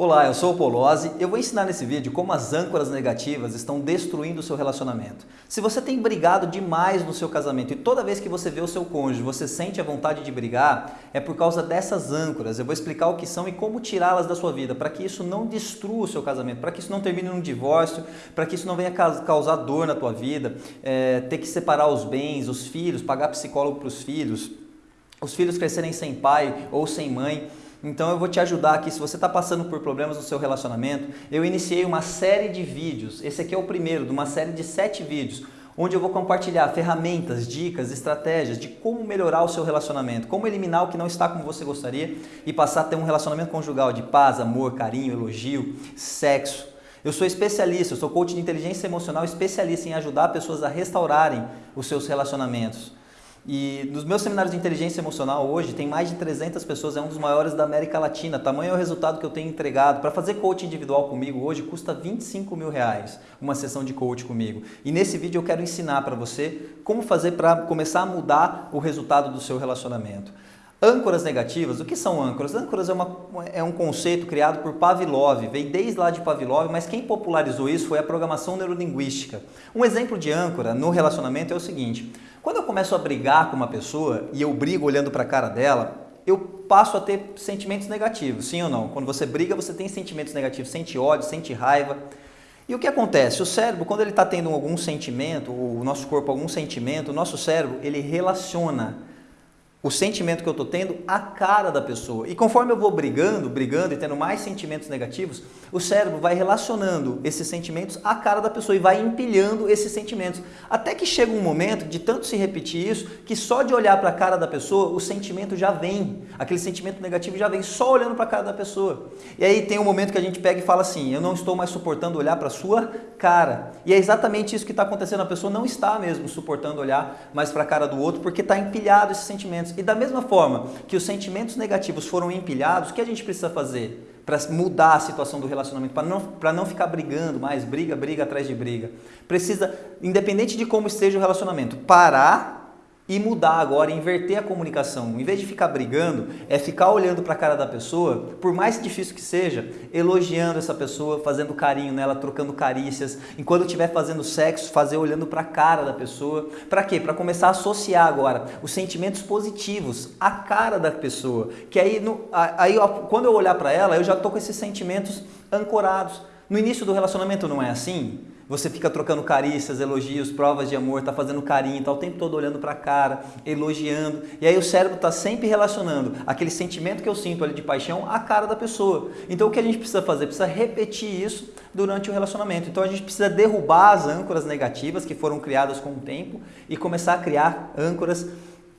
Olá, eu sou o Polozzi eu vou ensinar nesse vídeo como as âncoras negativas estão destruindo o seu relacionamento. Se você tem brigado demais no seu casamento e toda vez que você vê o seu cônjuge você sente a vontade de brigar, é por causa dessas âncoras. Eu vou explicar o que são e como tirá-las da sua vida, para que isso não destrua o seu casamento, para que isso não termine num divórcio, para que isso não venha causar dor na tua vida, é, ter que separar os bens, os filhos, pagar psicólogo para os filhos, os filhos crescerem sem pai ou sem mãe. Então eu vou te ajudar aqui, se você está passando por problemas no seu relacionamento, eu iniciei uma série de vídeos, esse aqui é o primeiro de uma série de sete vídeos, onde eu vou compartilhar ferramentas, dicas, estratégias de como melhorar o seu relacionamento, como eliminar o que não está como você gostaria e passar a ter um relacionamento conjugal de paz, amor, carinho, elogio, sexo. Eu sou especialista, eu sou coach de inteligência emocional, especialista em ajudar pessoas a restaurarem os seus relacionamentos. E nos meus seminários de inteligência emocional hoje tem mais de 300 pessoas, é um dos maiores da América Latina. Tamanho é o resultado que eu tenho entregado. Para fazer coaching individual comigo hoje custa 25 mil reais uma sessão de coaching comigo. E nesse vídeo eu quero ensinar para você como fazer para começar a mudar o resultado do seu relacionamento. Âncoras negativas, o que são âncoras? Âncoras é, uma, é, um conceito criado por Pavlov, veio desde lá de Pavlov, mas quem popularizou isso foi a programação neurolinguística. Um exemplo de âncora no relacionamento é o seguinte, quando eu começo a brigar com uma pessoa e eu brigo olhando para a cara dela, eu passo a ter sentimentos negativos, sim ou não? Quando você briga, você tem sentimentos negativos, sente ódio, sente raiva. E o que acontece? O cérebro, quando ele está tendo algum sentimento, o nosso corpo algum sentimento, o nosso cérebro, ele relaciona o sentimento que eu estou tendo a cara da pessoa. E conforme eu vou brigando, brigando e tendo mais sentimentos negativos, o cérebro vai relacionando esses sentimentos à cara da pessoa e vai empilhando esses sentimentos. Até que chega um momento de tanto se repetir isso, que só de olhar para a cara da pessoa, o sentimento já vem. Aquele sentimento negativo já vem só olhando para a cara da pessoa. E aí tem um momento que a gente pega e fala assim, eu não estou mais suportando olhar para a sua cara. E é exatamente isso que está acontecendo. A pessoa não está mesmo suportando olhar mais para a cara do outro, porque está empilhado esses sentimentos sentimentos. E da mesma forma que os sentimentos negativos foram empilhados, o que a gente precisa fazer para mudar a situação do relacionamento, para não, não ficar brigando mais, briga, briga atrás de briga? Precisa, independente de como esteja o relacionamento, parar e mudar agora, inverter a comunicação. Em vez de ficar brigando, é ficar olhando para a cara da pessoa, por mais difícil que seja, elogiando essa pessoa, fazendo carinho nela, trocando carícias. Enquanto estiver fazendo sexo, fazer olhando para a cara da pessoa. Para quê? Para começar a associar agora os sentimentos positivos à cara da pessoa. Que aí, no, aí quando eu olhar para ela, eu já estou com esses sentimentos ancorados. No início do relacionamento não é assim? Você fica trocando carícias, elogios, provas de amor, tá fazendo carinho, tá o tempo todo olhando para a cara, elogiando. E aí o cérebro está sempre relacionando aquele sentimento que eu sinto ali de paixão à cara da pessoa. Então o que a gente precisa fazer? Precisa repetir isso durante o relacionamento. Então a gente precisa derrubar as âncoras negativas que foram criadas com o tempo e começar a criar âncoras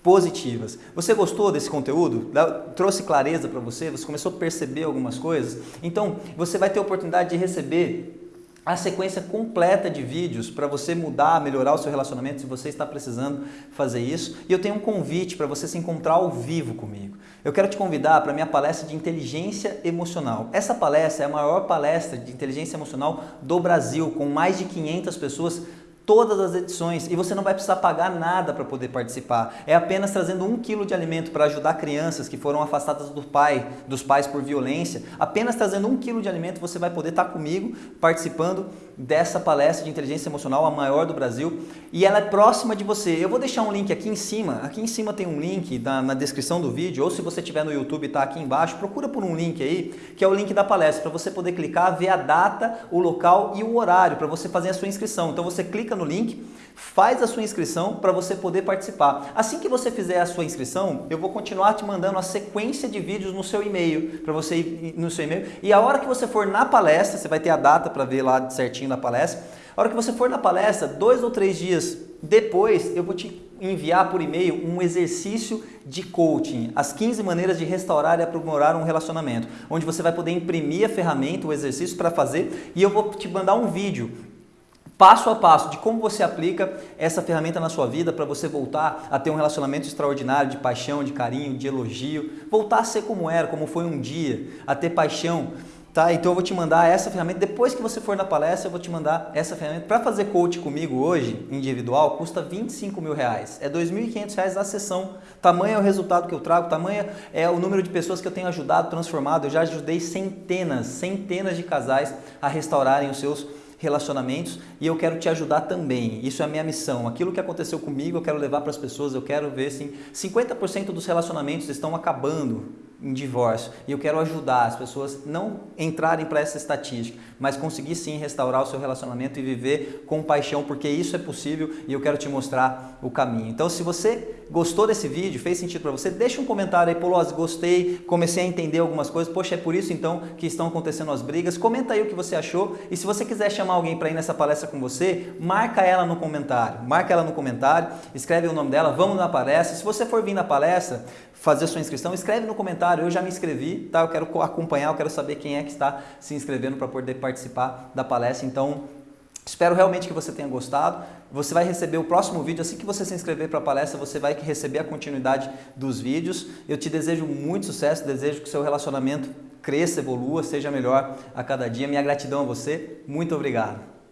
positivas. Você gostou desse conteúdo? Trouxe clareza para você? Você começou a perceber algumas coisas? Então, você vai ter a oportunidade de receber a sequência completa de vídeos para você mudar, melhorar o seu relacionamento se você está precisando fazer isso. E eu tenho um convite para você se encontrar ao vivo comigo. Eu quero te convidar para a minha palestra de inteligência emocional. Essa palestra é a maior palestra de inteligência emocional do Brasil, com mais de 500 pessoas todas as edições e você não vai precisar pagar nada para poder participar. É apenas trazendo um quilo de alimento para ajudar crianças que foram afastadas do pai, dos pais por violência. Apenas trazendo um quilo de alimento você vai poder estar tá comigo participando dessa palestra de inteligência emocional, a maior do Brasil, e ela é próxima de você. Eu vou deixar um link aqui em cima. Aqui em cima tem um link na, na descrição do vídeo, ou se você estiver no YouTube está aqui embaixo, procura por um link aí, que é o link da palestra, para você poder clicar, ver a data, o local e o horário para você fazer a sua inscrição. Então você clica no link, faz a sua inscrição para você poder participar. Assim que você fizer a sua inscrição, eu vou continuar te mandando a sequência de vídeos no seu e-mail, para você ir no seu e-mail. E a hora que você for na palestra, você vai ter a data para ver lá certinho na palestra. A hora que você for na palestra, dois ou três dias depois, eu vou te enviar por e-mail um exercício de coaching, as 15 maneiras de restaurar e aprimorar um relacionamento, onde você vai poder imprimir a ferramenta, o exercício para fazer e eu vou te mandar um vídeo passo a passo de como você aplica essa ferramenta na sua vida para você voltar a ter um relacionamento extraordinário de paixão, de carinho, de elogio, voltar a ser como era, como foi um dia, a ter paixão Tá? Então eu vou te mandar essa ferramenta. Depois que você for na palestra, eu vou te mandar essa ferramenta. Para fazer coach comigo hoje, individual, custa 25 mil reais. É 2.500 reais a sessão. Tamanho é o resultado que eu trago, tamanho é o número de pessoas que eu tenho ajudado, transformado. Eu já ajudei centenas, centenas de casais a restaurarem os seus relacionamentos e eu quero te ajudar também. Isso é a minha missão. Aquilo que aconteceu comigo, eu quero levar para as pessoas, eu quero ver se 50% dos relacionamentos estão acabando em divórcio. E eu quero ajudar as pessoas não entrarem para essa estatística, mas conseguir sim restaurar o seu relacionamento e viver com paixão, porque isso é possível e eu quero te mostrar o caminho. Então, se você gostou desse vídeo, fez sentido para você, deixa um comentário aí, Poloz, gostei, comecei a entender algumas coisas, poxa, é por isso então que estão acontecendo as brigas. Comenta aí o que você achou e se você quiser chamar alguém para ir nessa palestra com você, marca ela no comentário. Marca ela no comentário, escreve o nome dela, vamos na palestra. Se você for vir na palestra, fazer sua inscrição, escreve no comentário, eu já me inscrevi, tá? Eu quero acompanhar, eu quero saber quem é que está se inscrevendo para poder participar da palestra. Então, espero realmente que você tenha gostado. Você vai receber o próximo vídeo, assim que você se inscrever para a palestra, você vai receber a continuidade dos vídeos. Eu te desejo muito sucesso, desejo que o seu relacionamento cresça, evolua, seja melhor a cada dia. Minha gratidão a você, muito obrigado.